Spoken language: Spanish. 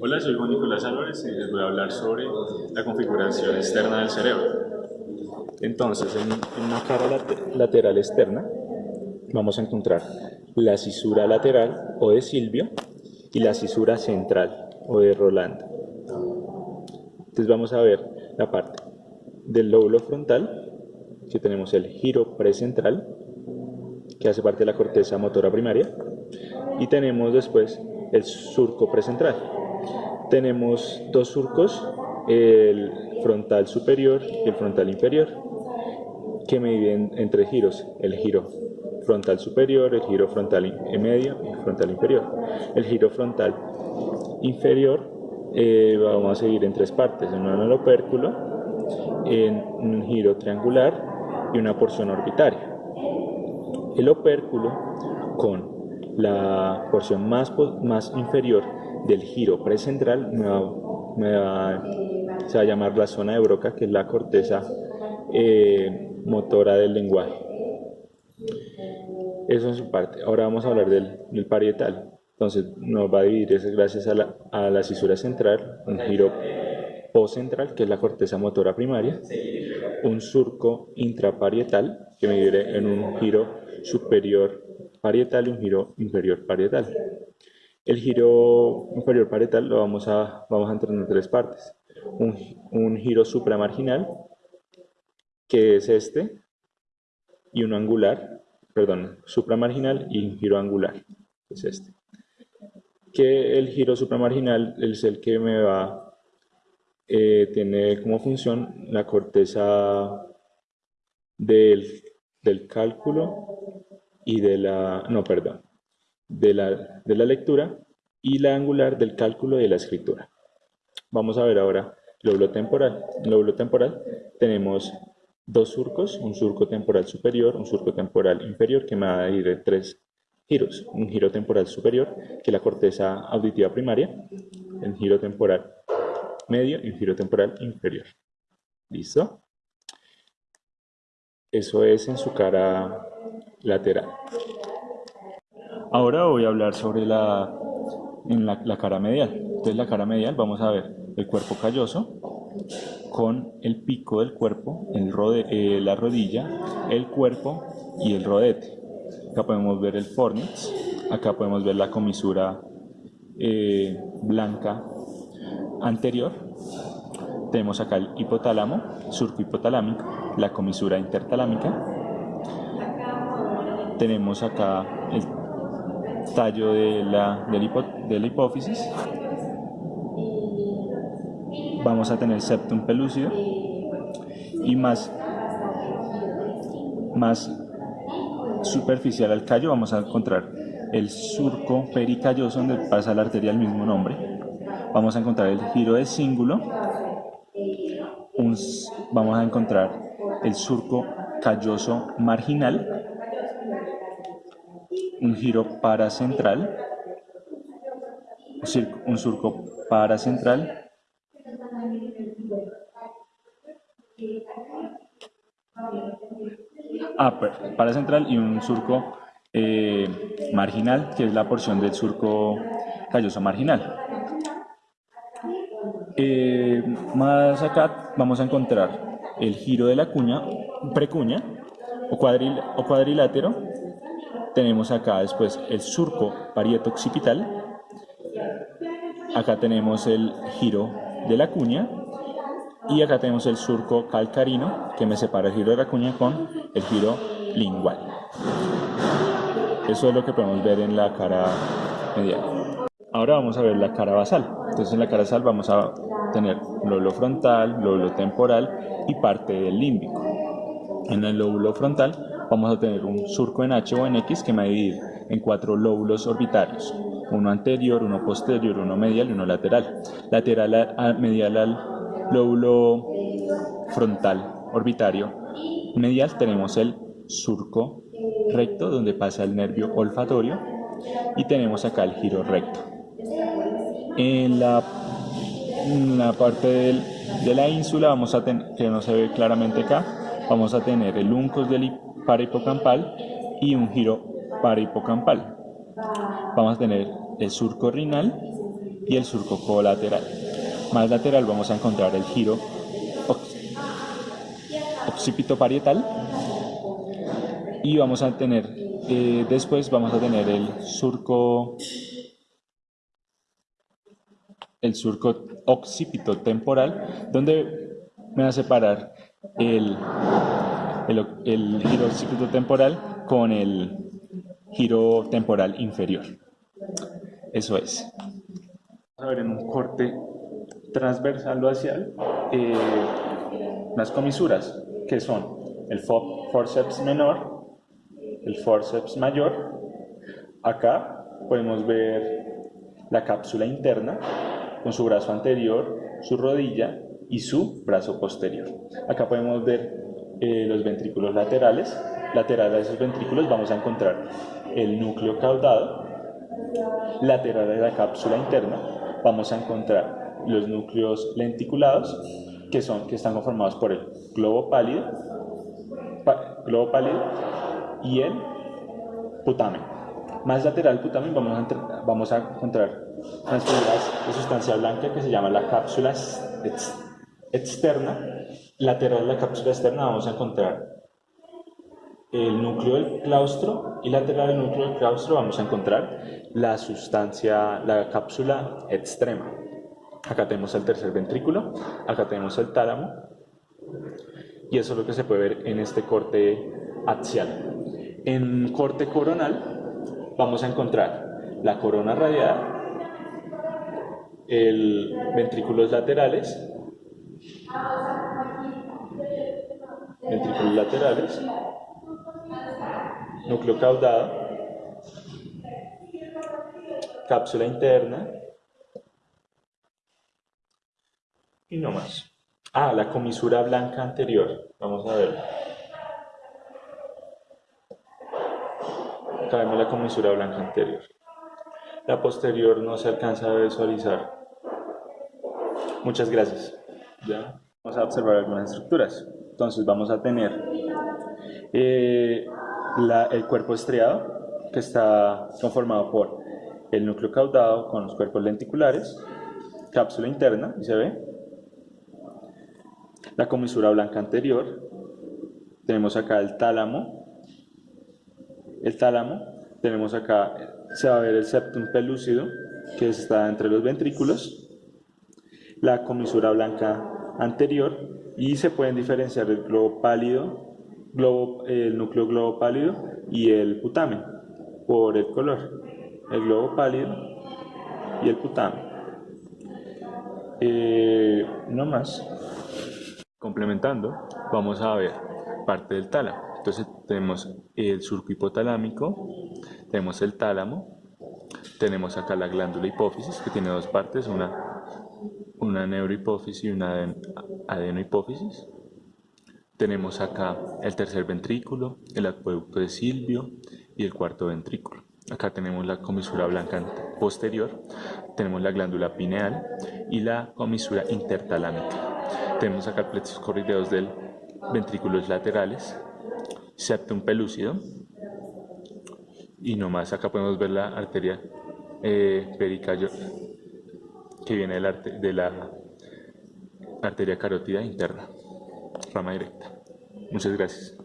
Hola, soy Juan Nicolás Álvarez y les voy a hablar sobre la configuración externa del cerebro. Entonces, en, una cara lateral externa vamos a encontrar la cisura lateral o de Silvio y la cisura central o de Rolando. Entonces vamos a ver la parte del lóbulo frontal, que tenemos el giro precentral, que hace parte de la corteza motora primaria, y tenemos después el surco precentral. Tenemos dos surcos, el frontal superior y el frontal inferior, que me dividen en tres giros, el giro frontal superior, el giro frontal medio y el frontal inferior. El giro frontal inferior eh, vamos a seguir en tres partes, en un opérculo, en un giro triangular y una porción orbitaria. El opérculo con la porción más, más inferior del giro precentral me va, se va a llamar la zona de Broca, que es la corteza eh, motora del lenguaje. Eso en su parte. Ahora vamos a hablar del, parietal. Entonces nos va a dividir gracias a la, a la cisura central, un giro postcentral, que es la corteza motora primaria, un surco intraparietal, que me divide en un giro superior parietal y un giro inferior parietal. El giro inferior parietal lo vamos a, vamos a entrar en tres partes. Un, un giro supramarginal, que es este, y un angular, perdón, supramarginal y un giro angular, que es este. Que el giro supramarginal es el que me va, eh, tiene como función la corteza del, del cálculo y de la, no, perdón, de la, de la lectura y la angular del cálculo y de la escritura. Vamos a ver ahora lóbulo temporal. En lóbulo temporal tenemos dos surcos, un surco temporal superior, un surco temporal inferior, que me va a ir de tres giros. Un giro temporal superior, que es la corteza auditiva primaria, el giro temporal medio y un giro temporal inferior. ¿Listo? Eso es en su cara lateral. Ahora voy a hablar sobre la, en la, cara medial. Entonces la cara medial vamos a ver el cuerpo calloso con el pico del cuerpo, el rode, eh, la rodilla, el cuerpo y el rodete. Acá podemos ver el fornix, acá podemos ver la comisura eh, blanca anterior. Tenemos acá el hipotálamo, surco hipotalámico, la comisura intertalámica. Tenemos acá el tallo de la, de la hipófisis. Vamos a tener septum pelúcido y más, más superficial al callo vamos a encontrar el surco pericalloso donde pasa la arteria del mismo nombre. Vamos a encontrar el giro de cíngulo. vamos a encontrar el surco calloso marginal un giro paracentral, un surco paracentral, ah, paracentral y un surco eh, marginal, que es la porción del surco calloso marginal. Eh, más acá vamos a encontrar el giro de la cuña, precuña o, cuadril, o cuadrilátero tenemos acá después el surco parieto occipital. Acá tenemos el giro de la cuña. Y acá tenemos el surco calcarino que me separa el giro de la cuña con el giro lingual. Eso es lo que podemos ver en la cara medial. Ahora vamos a ver la cara basal. Entonces en la cara basal vamos a tener lóbulo frontal, lóbulo temporal y parte del límbico. En el lóbulo frontal vamos a tener un surco en H o en X que me va a dividir en cuatro lóbulos orbitarios, uno anterior, uno posterior, uno medial y uno lateral. Lateral medial al lóbulo frontal orbitario medial tenemos el surco recto donde pasa el nervio olfatorio y tenemos acá el giro recto. En la, la parte de la ínsula vamos a tener, que no se ve claramente acá, vamos a tener el uncus del hipocampal y un giro para hipocampal Vamos a tener el surco renal y el surco colateral. Más lateral vamos a encontrar el giro occipito parietal y vamos a tener eh, después vamos a tener el surco el surco occipito temporal donde me va a separar el, el, el giro occipito temporal con el giro temporal inferior eso es vamos a ver en un corte transversal o axial eh, las comisuras que son el forceps menor, el forceps mayor. Acá podemos ver la cápsula interna con su brazo anterior, su rodilla y su brazo posterior. Acá podemos ver eh, los ventrículos laterales. Lateral a esos ventrículos vamos a encontrar el núcleo caudado. Lateral de la cápsula interna vamos a encontrar los núcleos lenticulados que, son, que están conformados por el globo pálido, globo pálido y el putamen. Más lateral putamen vamos a, vamos a encontrar unas de sustancia blanca que se llama la cápsula externa. Lateral de la cápsula externa vamos a encontrar el núcleo del claustro y lateral del núcleo del claustro vamos a encontrar la sustancia, la cápsula extrema. Acá tenemos el tercer ventrículo, acá tenemos el tálamo, y eso es lo que se puede ver en este corte axial. En corte coronal vamos a encontrar la corona radiada, el ventrículos laterales, ventrículos laterales, núcleo caudado, cápsula interna, y no más. Ah, la comisura blanca anterior. Vamos a ver. Acá vemos la comisura blanca anterior. La posterior no se alcanza a visualizar. Muchas gracias. Ya vamos a observar algunas estructuras. Entonces vamos a tener eh, el cuerpo estriado, que está conformado por el núcleo caudado con los cuerpos lenticulares, cápsula interna, y se ve, la comisura blanca anterior, tenemos acá el tálamo, el tálamo, tenemos acá, se va a ver el septum pelúcido, que está entre los ventrículos, la comisura blanca anterior, y se pueden diferenciar el globo pálido, globo, el núcleo globo pálido y el putamen, por el color, el globo pálido y el putamen. Eh, no más. Complementando, vamos a ver parte del tálamo. Entonces tenemos el surco hipotalámico, tenemos el tálamo, tenemos acá la glándula hipófisis que tiene dos partes, una, una neurohipófisis y una adenohipófisis. Tenemos acá el tercer ventrículo, el acueducto de Silvio y el cuarto ventrículo. Acá tenemos la comisura blanca posterior, tenemos la glándula pineal y la comisura intertalámica. Tenemos acá plexos corrideos del ventrículos laterales, septum pelúcido y nomás acá podemos ver la arteria eh, que viene de la, arteria carótida interna, rama directa. Muchas gracias.